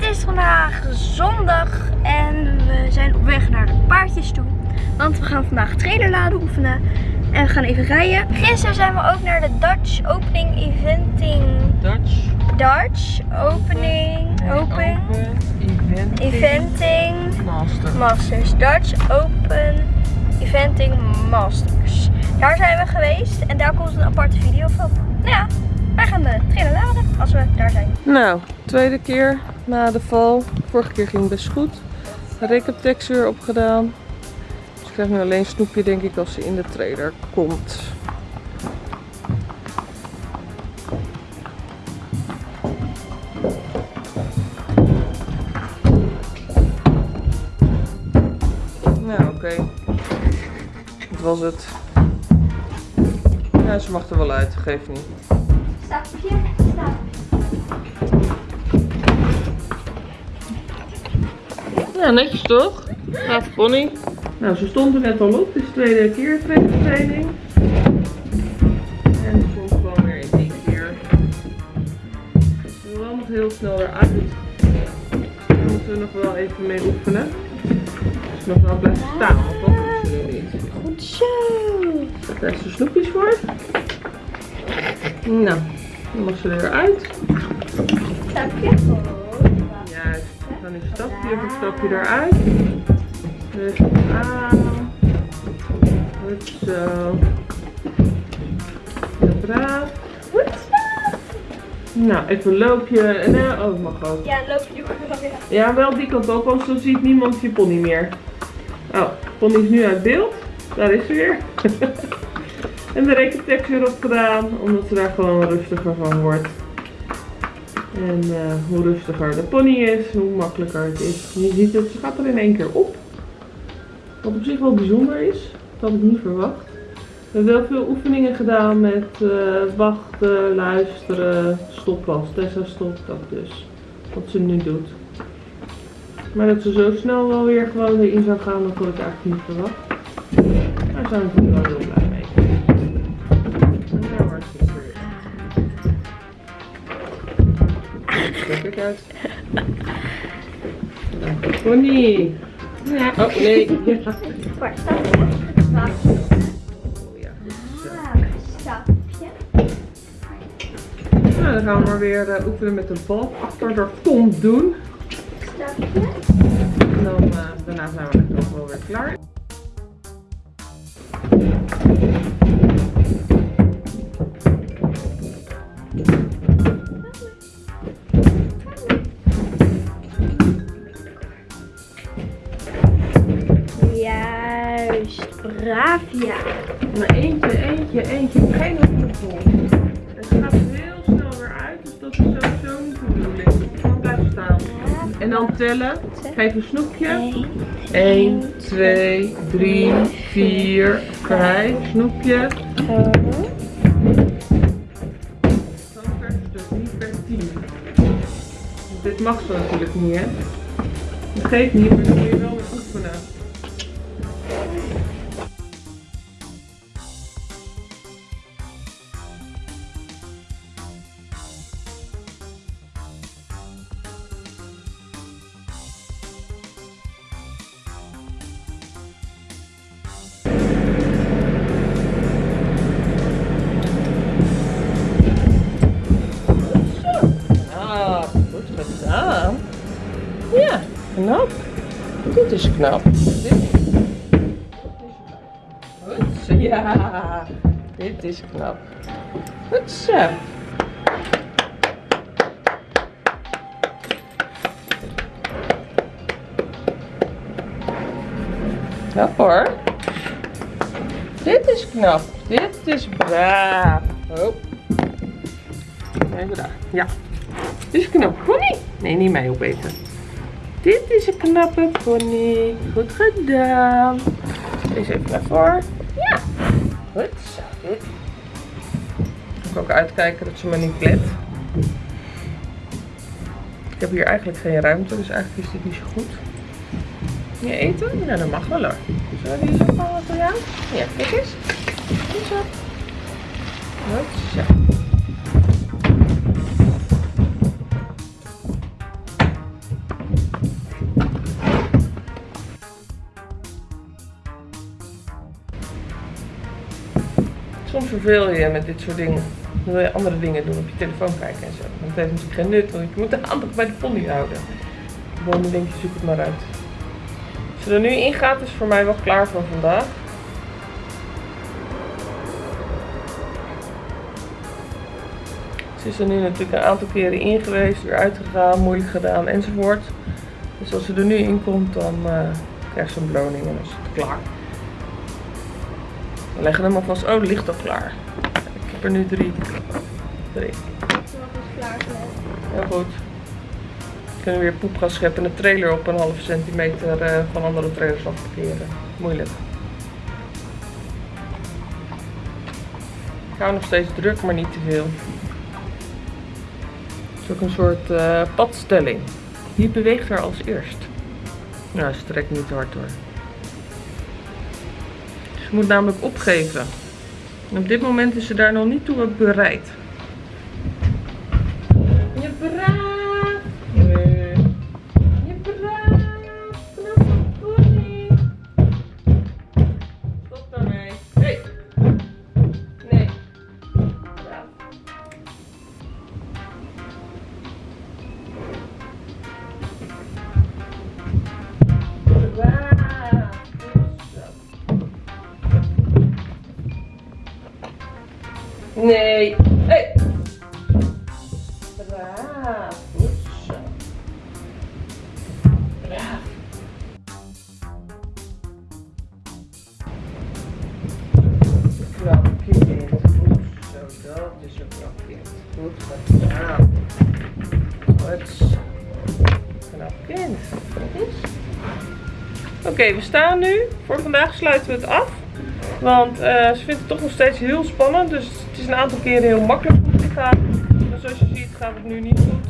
Het is vandaag zondag en we zijn op weg naar de paardjes toe. Want we gaan vandaag trailerladen oefenen en we gaan even rijden. Gisteren zijn we ook naar de Dutch Opening Eventing. Dutch. Dutch Opening. Nee, Open. Eventing. Eventing Master. Masters. Dutch Open Eventing Masters. Daar zijn we geweest en daar komt een aparte video van. Nou ja, wij gaan de trailer laden als we daar zijn. Nou, tweede keer na de val. Vorige keer ging het best goed. Recaptex weer opgedaan. Dus ik krijg nu alleen snoepje denk ik als ze in de trailer komt. Nou, oké. Dat was het. Ja, ze mag er wel uit, geeft niet. Stapje, stap. Ja, netjes toch? Gaaf pony. Nou, ze stond er net al op. Het is de tweede keer training. En ze komt gewoon weer in één keer. Ze wil wel nog heel snel eruit. Daar moeten we nog wel even mee oefenen. Dus nog wel blijven staan, want dat ze niet. Goed zo. Daar is de snoepjes voor. Nou, dan mag ze eruit. Stapje. Juist. Dan is stapje voor stapje eruit. Rustig aan. Goed zo. Heel braaf. Goed zo. Nou, even loopje. En, eh, oh, dat mag ook. Ja, loop je ook wel weer. Ja, wel die kant op, anders dan ziet niemand je pony meer. Oh, pony is nu uit beeld. Daar is ze weer. en de rekentekst weer opgedaan, omdat ze daar gewoon rustiger van wordt. En eh, hoe rustiger de pony is, hoe makkelijker het is. Je ziet het, ze gaat er in één keer op. Wat op zich wel bijzonder is. Dat had ik niet verwacht. We hebben wel veel oefeningen gedaan met eh, wachten, luisteren, stoppas. Tessa stopt dat dus. Wat ze nu doet. Maar dat ze zo snel wel weer gewoon erin zou gaan, dat had ik eigenlijk niet verwacht. Daar zijn we wel heel blij uit. Pony. Ja. Oh nee. Waar. Stapje. Nou, dan gaan we maar weer eh, oefenen met een bal achter de kont doen. Stapje. En dan, eh, daarna zijn we echt wel weer klaar. Juist. Braaf, ja. Maar eentje, eentje, eentje. Geen opgevoel. Het gaat heel snel weer uit, dus dat is sowieso niet de bedoeling. Gewoon blijven staan. En dan tellen. Geef een snoepje. 1, 2, 3, 4, 5. Snoepje. Per 10. Dit mag zo natuurlijk niet, hè? Dat geeft niet, maar Knap. Is Goed. Ja, dit is knap. Goed zo. Knap hoor. Dit is knap. Dit is braaf. Oh. Even daar. Ja. Dit is een knappe pony. Nee, niet mij opeten. Dit is een knappe pony. Goed gedaan. Deze even naar voor. Ja. Goed zo. Dit. Ik ook uitkijken dat ze me niet klet. Ik heb hier eigenlijk geen ruimte, dus eigenlijk is dit niet zo goed. Je eten? Ja, dat mag wel hoor. Zullen we die zo vallen voor jou? Ja, kijk eens. Goed zo. Goed zo. Verveel je met dit soort dingen. Dan wil je andere dingen doen, op je telefoon kijken en zo. Want het heeft natuurlijk geen nut, want je moet de aandacht bij de pony houden. Dan denk je, zoek het maar uit. Als ze er nu in gaat, is voor mij wel klaar voor vandaag. Ze is er nu natuurlijk een aantal keren in geweest, weer uitgegaan, moeilijk gedaan enzovoort. Dus als ze er nu in komt, dan uh, krijgt ze een beloning en is het klaar. We leggen hem alvast. Oh, ligt al klaar. Ik heb er nu drie. Drie. Heel goed. We kunnen weer poep gaan scheppen en de trailer op een half centimeter uh, van andere trailers afparkeren. Moeilijk. Ik hou nog steeds druk, maar niet te veel. Het is ook een soort uh, padstelling. Wie beweegt er als eerst? Nou, ze trekt niet hard hoor. Moet namelijk opgeven. En op dit moment is ze daar nog niet toe bereid. Oké, we staan nu. Voor vandaag sluiten we het af. Want eh, ze vindt het toch nog steeds heel spannend. Dus het is een aantal keren heel makkelijk goed gegaan. Maar zoals je ziet gaat het nu niet goed.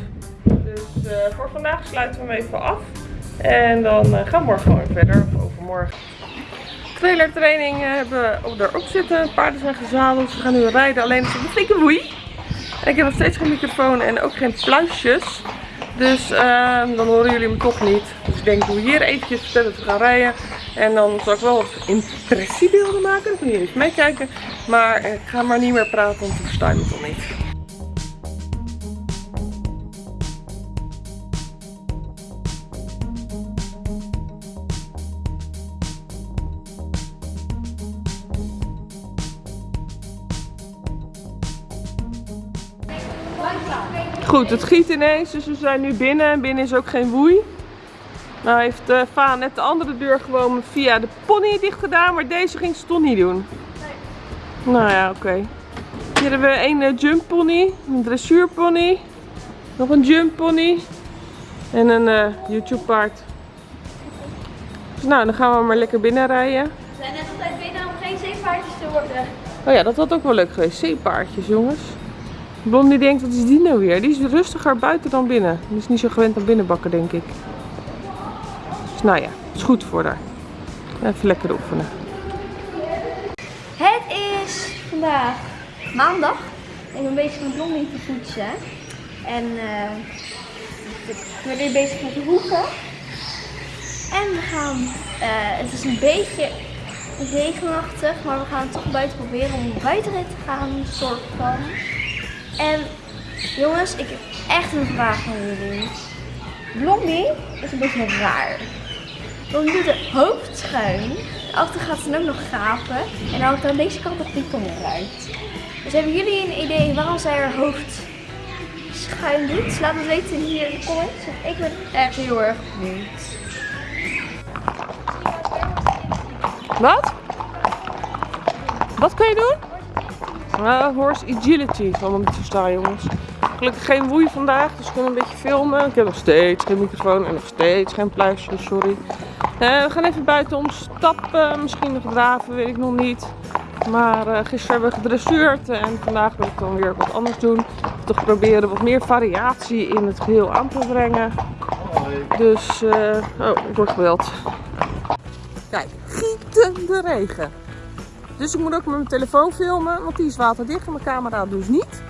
Dus eh, voor vandaag sluiten we hem even af. En dan eh, gaan we morgen gewoon verder. Of overmorgen. Trailertraining hebben we erop zitten. Paarden zijn gezadeld. Ze gaan nu rijden. Alleen is het een flinke woei. Ik heb nog steeds geen microfoon en ook geen pluisjes. Dus ehm, dan horen jullie me toch niet. Dus ik denk, doe hier eventjes vertellen we gaan rijden. En dan zal ik wel wat impressiebeelden maken. Dan kun je even meekijken. Maar ik ga maar niet meer praten, want ik versta je me niet. Goed, het giet ineens, dus we zijn nu binnen. En binnen is ook geen woei. Nou heeft uh, Va net de andere deur gewoon via de pony dicht gedaan, maar deze ging ze toch niet doen. Nee. Nou ja, oké. Hier hebben we een uh, jump pony, een dressuurpony, nog een jump pony en een uh, YouTube paard. Dus nou, dan gaan we maar lekker binnen rijden. We zijn net altijd binnen om geen zeepaardjes te worden. Oh ja, dat had ook wel leuk geweest. Zeepaardjes, jongens. Blondie denkt, wat is die nou weer? Die is rustiger buiten dan binnen. Die is niet zo gewend aan binnenbakken, denk ik. Dus nou ja, het is goed voor haar. Even lekker oefenen. Het is vandaag maandag. Ik ben bezig met Blondie te poetsen. En uh, ik ben nu bezig met de hoeken. En we gaan, uh, het is een beetje regenachtig, maar we gaan toch buiten proberen om buitenrit te gaan, soort van. En jongens, ik heb echt een vraag aan jullie. Blondie is een beetje raar. Blondie doet het hoofd schuin. Achter gaat ze ook nog gapen. En dan houdt aan deze kant de python eruit. Dus hebben jullie een idee waarom zij haar hoofd schuin doet? Laat het weten hier in de comments. Ik ben echt heel erg benieuwd. Wat? Wat kan je doen? Horse agility, van hem te verstaan jongens. Gelukkig geen woei vandaag, dus ik kan een beetje filmen. Ik heb nog steeds geen microfoon en nog steeds geen pluisje, sorry. Uh, we gaan even buiten om stappen, misschien nog draven, weet ik nog niet. Maar uh, gisteren hebben we gedressuurd en vandaag wil ik dan weer wat anders doen. Toch proberen wat meer variatie in het geheel aan te brengen. Dus, oh, ik word geweld. Kijk, gietende regen. Dus ik moet ook met mijn telefoon filmen, want die is waterdicht en mijn camera dus niet.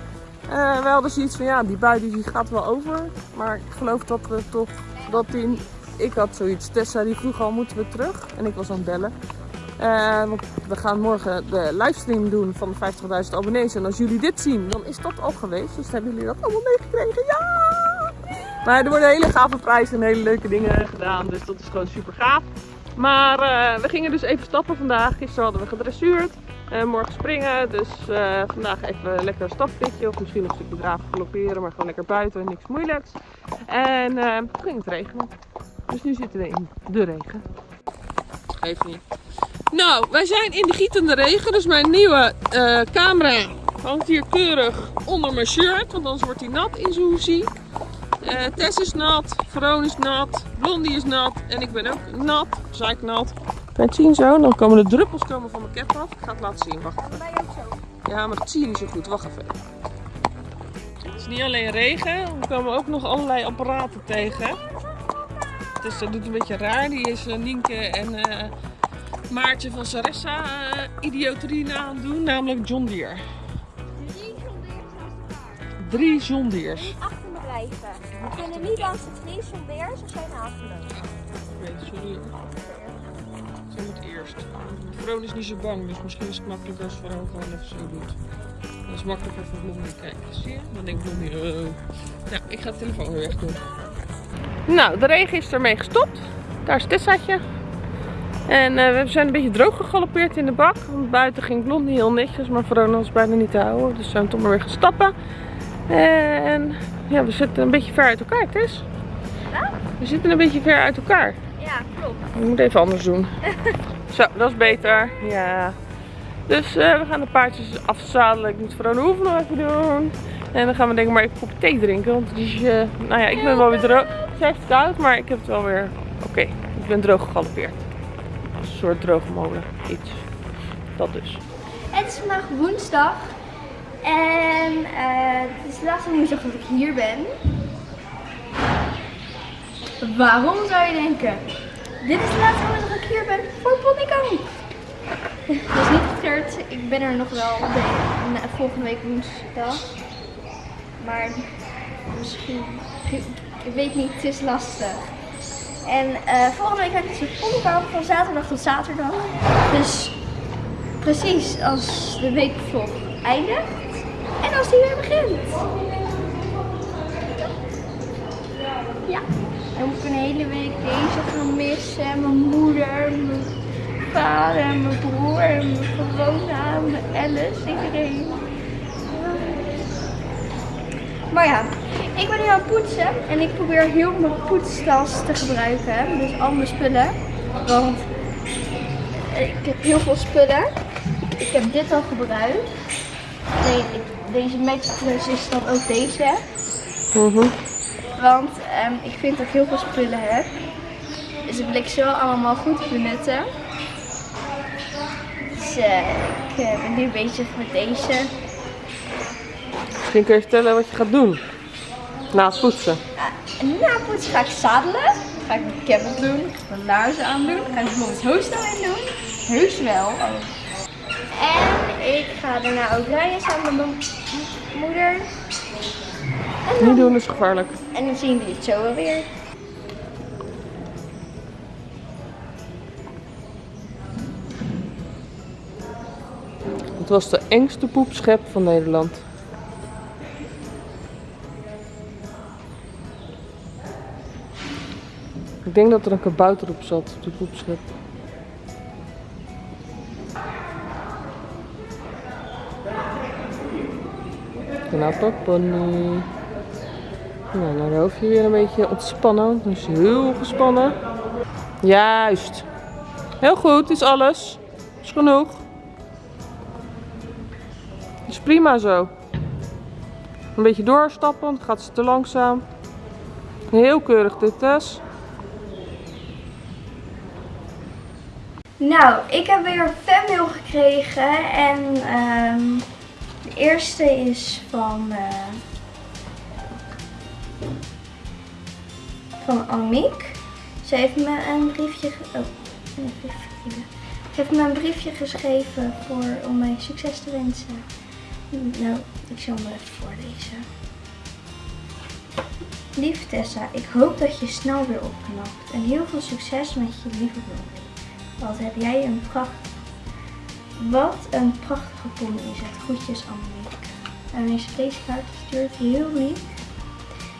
Uh, we hadden zoiets van, ja, die bui die gaat wel over. Maar ik geloof dat we toch, dat die, ik had zoiets. Tessa die vroeg al, moeten we terug? En ik was aan het bellen. Eh, we gaan morgen de livestream doen van de 50.000 abonnees. En als jullie dit zien, dan is dat al geweest. Dus hebben jullie dat allemaal meegekregen. Ja! Maar er worden hele gave prijzen en hele leuke dingen gedaan. Dus dat is gewoon super gaaf. Maar eh, we gingen dus even stappen vandaag. Gisteren hadden we gedressuurd. En morgen springen. Dus eh, vandaag even lekker een. Of misschien nog een stukje draven galopperen. Maar gewoon lekker buiten. Niks moeilijks. En toen ging het regenen. Dus nu zitten we in de regen. Even niet. Nou, wij zijn in de gietende regen. Dus mijn nieuwe camera hangt hier keurig onder mijn shirt. Want anders wordt hij nat in zijn hoesie. Uh, Tess is nat, Veron is nat, Blondie is nat en ik ben ook nat, nat. Kan je het zien zo? Dan komen de druppels komen van mijn cap af. Ik ga het laten zien, wacht even. Ja, maar dat zie je niet zo goed, wacht even. Het is niet alleen regen, we komen ook nog allerlei apparaten tegen. Dus dat doet een beetje raar. Die is uh, Nienke en uh, Maartje van Saressa uh, idioterie aan het doen, namelijk John Deere. Drie John Deere's. We kunnen niet langs het vlies van beers of zijn afgelopen. Ik weet, sorry. Ze moet eerst. Veron is niet zo bang, dus misschien is het makkelijker als Veron gewoon even zo doet. Dat is makkelijker voor Blondie. Kijk, zie je? Dan denkt Blondie, uh. Nou, ik ga de telefoon weer weg doen. Nou, de regen is ermee gestopt. Daar is Tessaatje. En uh, we zijn een beetje droog gegalopeerd in de bak. Want buiten ging Blondie heel netjes, maar Verona was bijna niet te houden. Dus we zijn toch maar weer gaan stappen. En ja, we zitten een beetje ver uit elkaar, Tess. We zitten een beetje ver uit elkaar. Ja, klopt. Ik moet even anders doen. Zo, dat is beter. Ja. Dus uh, we gaan de paardjes afzadelen. Ik moet Verona Hoeven nog even doen. En dan gaan we denk ik maar even een thee drinken. Want het is, uh, nou ja, ik ben wel weer droog. Het is koud, maar ik heb het wel weer... Oké, okay. ik ben droog gegalopeerd. Een soort droge molen. Iets. Dat dus. Het is vandaag woensdag. En het is de laatste woensdag dat ik hier ben. Waarom zou je denken? Dit is de laatste woensdag dat ik hier ben voor Ponykamp. Dat is niet getreurd. Ik ben er nog wel de, volgende week woensdag. Maar misschien, ik weet niet, het is lastig. En uh, volgende week heb ik dus Ponykamp van zaterdag tot zaterdag. Dus precies als de weekvlog eindigt. En als die weer begint. Ja. Dan moet ik een hele week deze gaan missen. Mijn moeder, mijn vader, mijn broer, mijn Verona, mijn Alice, iedereen. Maar ja, ik ben nu aan het poetsen en ik probeer heel mijn poetstas te gebruiken. Dus al mijn spullen. Want ik heb heel veel spullen. Ik heb dit al gebruikt. Nee, ik deze Matchplus is dan ook deze. Mhm. Want um, ik vind dat ik heel veel spullen heb. Dus ik wil ik wel allemaal goed benutten. Dus uh, ik uh, ben nu bezig met deze. Misschien kun je vertellen wat je gaat doen. Na het poetsen. Uh, na het poetsen ga ik zadelen. Ga ik mijn cabbel doen. Mijn laarzen aandoen. Ga ik bijvoorbeeld hoofdstel in doen. Heus wel. En ik ga daarna ook rijden samen met mijn moeder. En Niet doen is gevaarlijk. En dan zien we het zo wel weer. Het was de engste poepschep van Nederland. Ik denk dat er een kabouter op zat, op de poepschep. Knappe pony. Nou, dan hoef je weer een beetje ontspannen. Is heel gespannen. Juist. Heel goed, is alles. Is genoeg. Is prima zo. Een beetje doorstappen, dan gaat ze te langzaam. Heel keurig dit, Tess. Nou, ik heb weer een fanmail gekregen en um, eerste is van, uh, van Aniek. Ze heeft me een briefje, oh, een briefje, heeft me een briefje geschreven voor, om mij succes te wensen. Nou, ik zal hem even voorlezen. Lieve Tessa, ik hoop dat je snel weer opknapt en heel veel succes met je lieve blondie. Wat heb jij een pracht... Wat een prachtige pony is het. Groetjes Annemiek. En deze deze kaart gestuurd. Heel lief.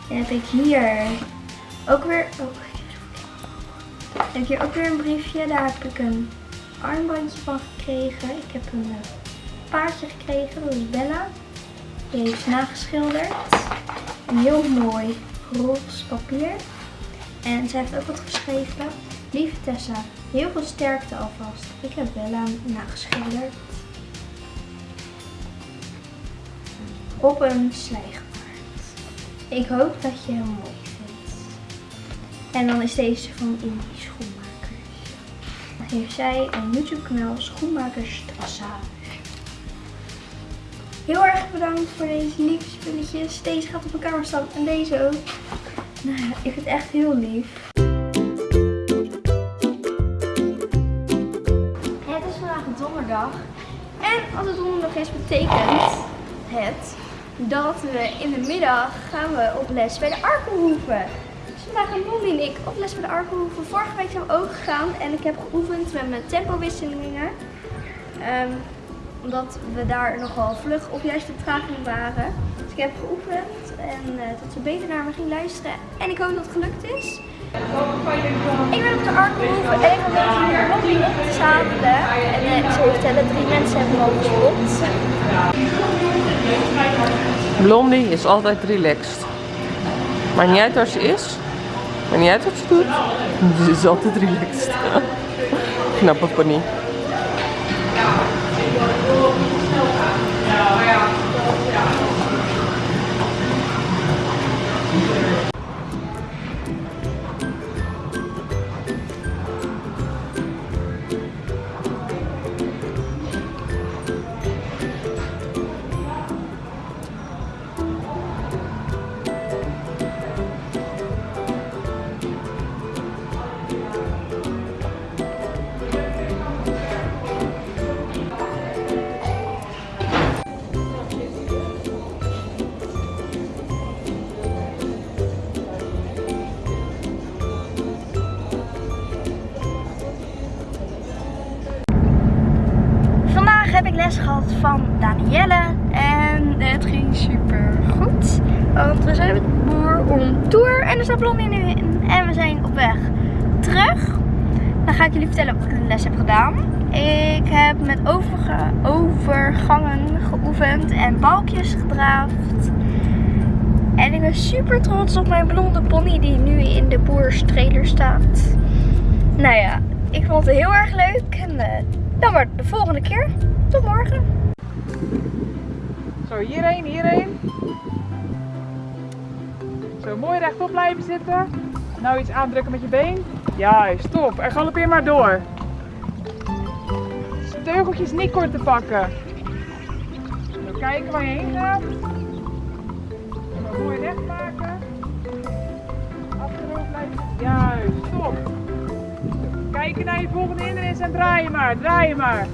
En heb ik hier ook weer... Oh, ik heb hier ook weer een briefje. Daar heb ik een armbandje van gekregen. Ik heb een eh, paardje gekregen. Dat is Bella. Die heeft nageschilderd. Een heel mooi roze papier. En zij heeft ook wat geschreven. Lieve Tessa, heel veel sterkte alvast. Ik heb Bella nageschilderd. Op een slijgepaard. Ik hoop dat je hem mooi vindt. En dan is deze van Indie Schoenmakers. Heeft zij een YouTube kanaal Schoenmakers Trassage. Heel erg bedankt voor deze lieve spulletjes. Deze gaat op kamer staan en deze ook. Nou ja, ik vind het echt heel lief. Als het donderdag is, betekent het dat we in de middag gaan we op les bij de Arkelhoeven. Dus vandaag gaan Molly en ik op les bij de Arkelhoeven. Vorige week zijn we ook gegaan en ik heb geoefend met mijn tempowisselingen. Ehm, omdat we daar nogal vlug op juiste vertraging waren. Dus ik heb geoefend en uh, dat ze beter naar me ging luisteren. En ik hoop dat het gelukt is. Ik ben op de Arkelhoeven en ik ben hier Molly op te zadelen. En ik zal je vertellen, drie mensen hebben me gespot. Blondie is altijd relaxed. Maar niet uit waar ze is. Maar niet uit wat ze doet. Ze is altijd relaxed. Knappe. Vandaag overgangen geoefend en balkjes gedraafd. En ik ben super trots op mijn blonde pony die nu in de boerstrailer staat. Nou ja, ik vond het heel erg leuk. En eh, dan maar de volgende keer. Tot morgen. Zo, hierheen, hierheen. Zo, mooi rechtop blijven zitten. Nou iets aandrukken met je been. Juist, top. En galopeer maar door. Teugeltjes niet kort te pakken. Kijken waar je heen gaat. Mooi recht maken. Achterover blijven. Juist, top. Kijken naar je volgende hindernis en draai je maar, draai je maar.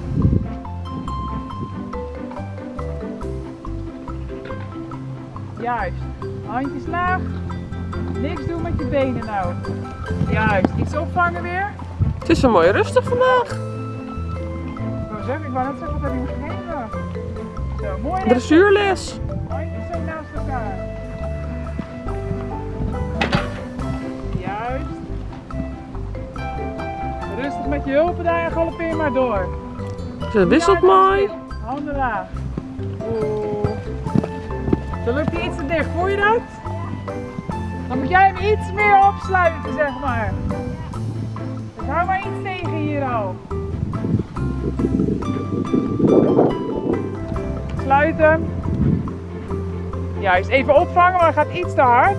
Juist. Handjes laag. Niks doen met je benen nou. Juist. Iets opvangen weer. Het is zo mooi rustig vandaag. Ik wou zeggen, ik wou net zeggen, wat heb je gegeven? Zo, mooi. Dressuurles. Handjes zo naast elkaar. Juist. Rustig met je hulpen daar en galopeer maar door. Ze wisselt mooi. Handen laag. Oeh. Zo loopt hij iets te dicht. Voel je dat? Dan moet jij hem iets meer opsluiten, zeg maar. Dus hou maar iets tegen hier al. Sluit hem. Juist, even opvangen, maar gaat iets te hard.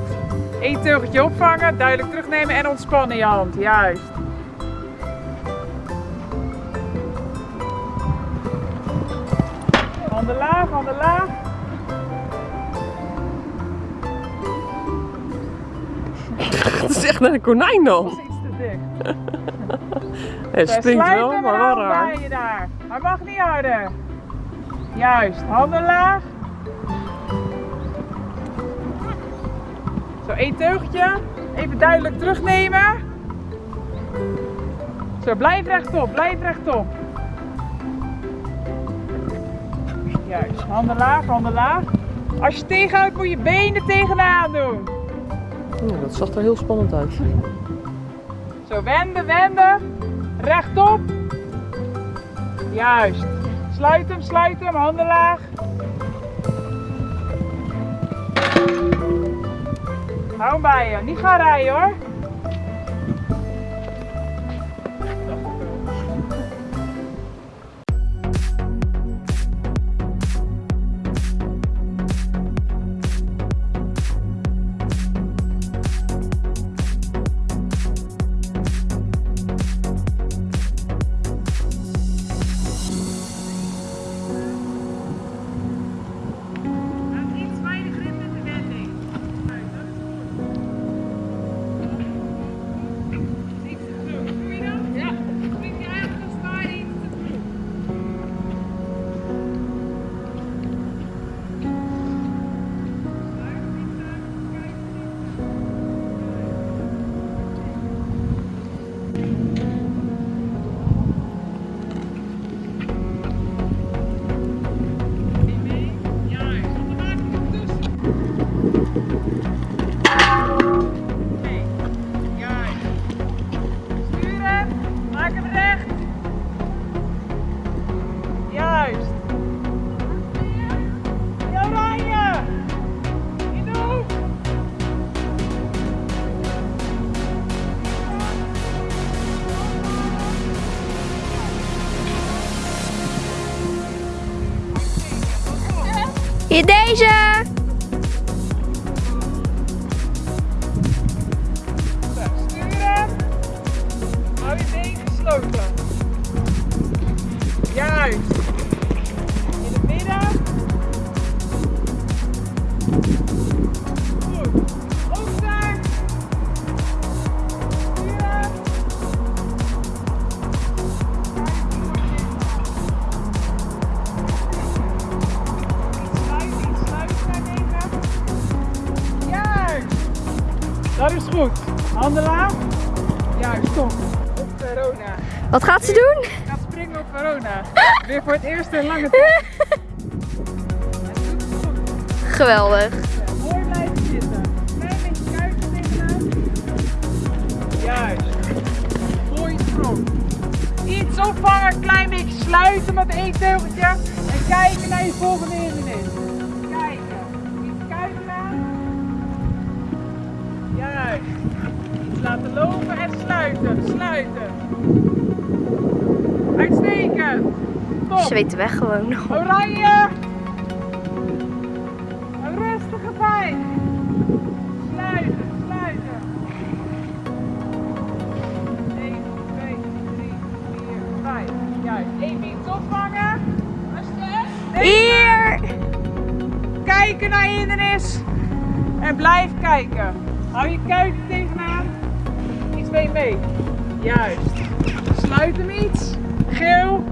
Eén teugetje opvangen, duidelijk terugnemen en ontspannen je hand. Juist. Handen laag, handen laag. Het is echt net een konijn Dat dan. is iets te dicht. Het sluit wel, maar wel raar. je daar. Hij mag niet harder. Juist, handen laag. Zo, één teugje. Even duidelijk terugnemen. Zo, blijf rechtop, blijf rechtop. Juist, handen laag, handen laag. Als je tegenhoudt moet je benen tegenaan doen. Oeh, dat zag er heel spannend uit. Zo, wenden, wenden. Rechtop. Juist. Sluit hem, sluit hem, handen laag. Hou hem bij je. Niet gaan rijden hoor. Hier deze! Op Verona. Wat gaat ze doen? Gaat springen op Verona. Weer voor het eerst in lange tijd. Geweldig. Mooi blijven zitten. Klein beetje kuiten tegenaan. Juist. Mooi sprong. Iets opvangen, klein beetje sluiten met één teugeltje. En kijken naar je volgende hindernis. Laten lopen en sluiten. Sluiten. Uitstekend. Top. Zweet weg gewoon. Oranje! Een rustige pijn. Sluiten, sluiten. 1, 2, 3, 4, 5. Juist. Even iets opvangen. Rustig. Hier! Kijken naar hindernis. En blijf kijken. Hou je kuiten Iets mee. Juist. Sluit hem iets. Geel.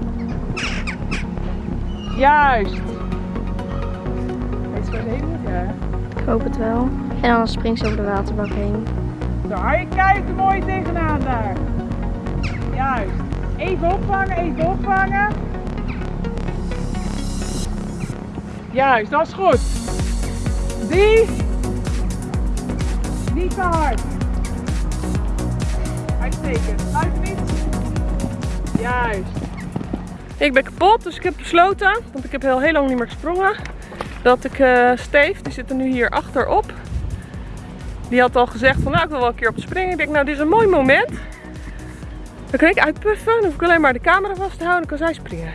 Juist. Weet je ze heen hè? Ik hoop het wel. En dan springt ze over de waterbak heen. Zo, hou je kuiten mooi tegenaan daar. Juist. Even opvangen, even opvangen. Juist, dat is goed. Die. Niet te hard. Iets. Juist. Ik ben kapot, dus ik heb besloten, want ik heb heel, heel lang niet meer gesprongen, dat ik eh Steef, die zit er nu hier achterop. Die had al gezegd van nou ik wil wel een keer op springen. Ik denk nou dit is een mooi moment. Dan kan ik uitpuffen, dan hoef ik alleen maar de camera vast te houden en kan zij springen.